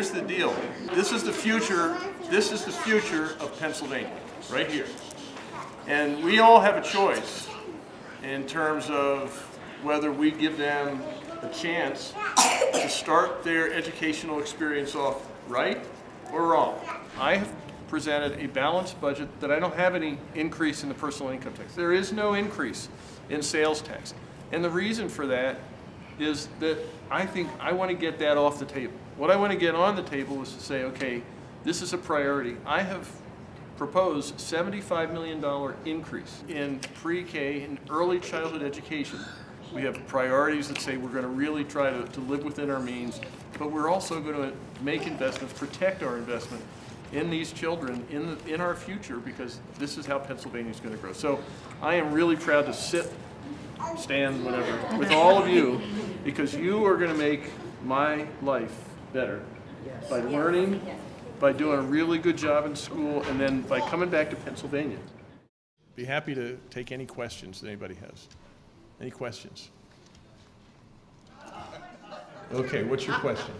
Here's the deal. This is the future, this is the future of Pennsylvania, right here. And we all have a choice in terms of whether we give them a chance to start their educational experience off right or wrong. I have presented a balanced budget that I don't have any increase in the personal income tax. There is no increase in sales tax. And the reason for that is that I think I want to get that off the table. What I want to get on the table is to say, okay, this is a priority. I have proposed $75 million increase in pre-K and early childhood education. We have priorities that say we're going to really try to, to live within our means, but we're also going to make investments, protect our investment in these children in, the, in our future because this is how Pennsylvania is going to grow. So I am really proud to sit stand, whatever, with all of you, because you are going to make my life better by learning, by doing a really good job in school, and then by coming back to Pennsylvania. Be happy to take any questions that anybody has. Any questions? Okay, what's your question?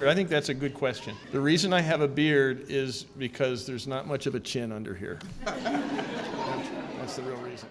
I think that's a good question. The reason I have a beard is because there's not much of a chin under here. That's the real reason.